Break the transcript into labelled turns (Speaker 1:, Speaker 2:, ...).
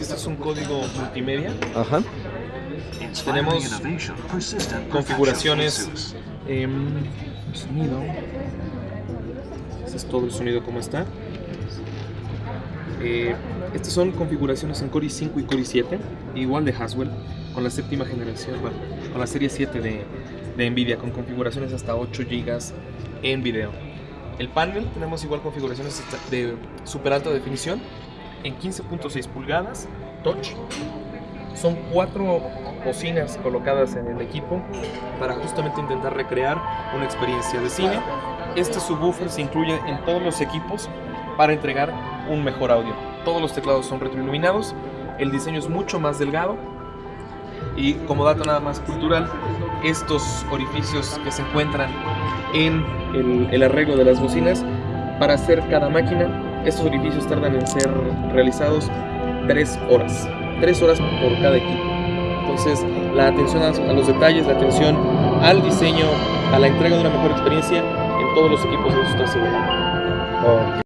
Speaker 1: Este es un código multimedia.
Speaker 2: Ajá.
Speaker 1: Tenemos configuraciones, eh, sonido. Este es todo el sonido como está. Eh, estas son configuraciones en Core i5 y Core i7, igual de Haswell, con la séptima generación, bueno, con la serie 7 de, de Nvidia, con configuraciones hasta 8 GB en video. El panel tenemos igual configuraciones de super alta definición en 15.6 pulgadas, touch. Son cuatro bocinas colocadas en el equipo para justamente intentar recrear una experiencia de cine. Este subwoofer se incluye en todos los equipos para entregar un mejor audio. Todos los teclados son retroiluminados, el diseño es mucho más delgado y como dato nada más cultural, estos orificios que se encuentran en el, el arreglo de las bocinas, para hacer cada máquina, estos orificios tardan en ser realizados 3 horas. 3 horas por cada equipo. Entonces, la atención a, los detalles, la atención al diseño, a la entrega de una mejor experiencia en todos los equipos, estoy seguro.
Speaker 2: Ok.